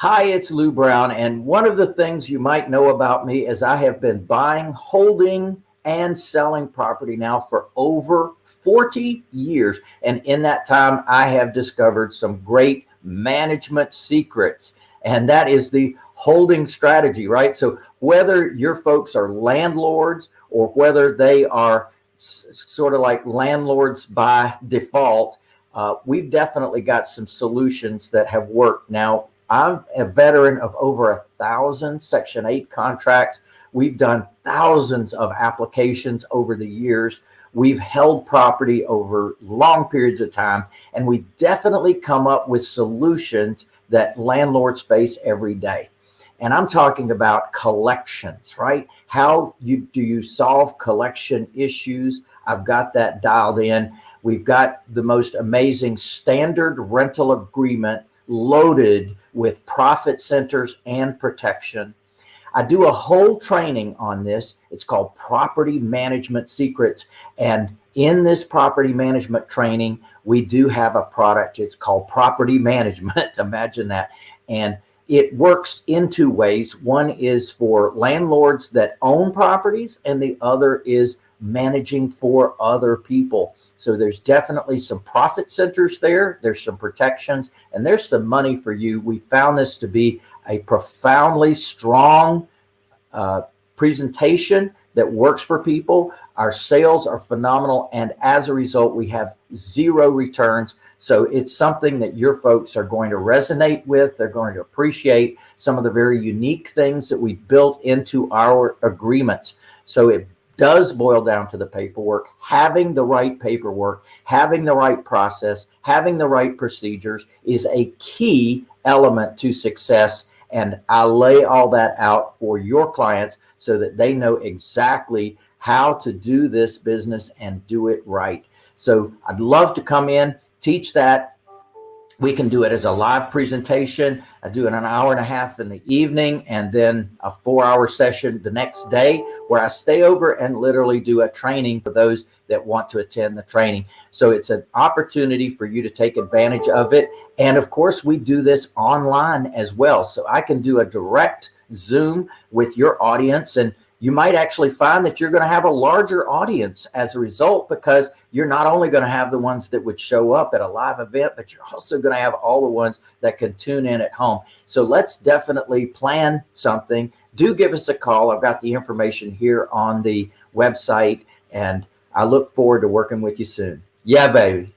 Hi, it's Lou Brown. And one of the things you might know about me is I have been buying, holding, and selling property now for over 40 years. And in that time, I have discovered some great management secrets. And that is the holding strategy, right? So whether your folks are landlords or whether they are sort of like landlords by default, uh, we've definitely got some solutions that have worked. Now, I'm a veteran of over a thousand Section 8 contracts. We've done thousands of applications over the years. We've held property over long periods of time, and we definitely come up with solutions that landlords face every day. And I'm talking about collections, right? How you do you solve collection issues? I've got that dialed in. We've got the most amazing standard rental agreement loaded with profit centers and protection. I do a whole training on this. It's called Property Management Secrets. And in this property management training, we do have a product. It's called Property Management. Imagine that. And it works in two ways. One is for landlords that own properties, and the other is managing for other people. So there's definitely some profit centers there. There's some protections and there's some money for you. We found this to be a profoundly strong uh, presentation that works for people. Our sales are phenomenal. And as a result, we have zero returns. So it's something that your folks are going to resonate with. They're going to appreciate some of the very unique things that we built into our agreements. So it does boil down to the paperwork, having the right paperwork, having the right process, having the right procedures is a key element to success. And I lay all that out for your clients so that they know exactly how to do this business and do it right. So I'd love to come in, teach that, we can do it as a live presentation. I do it an hour and a half in the evening and then a four hour session the next day where I stay over and literally do a training for those that want to attend the training. So it's an opportunity for you to take advantage of it. And of course, we do this online as well. So I can do a direct Zoom with your audience and you might actually find that you're going to have a larger audience as a result because you're not only going to have the ones that would show up at a live event, but you're also going to have all the ones that can tune in at home. So let's definitely plan something. Do give us a call. I've got the information here on the website and I look forward to working with you soon. Yeah, baby.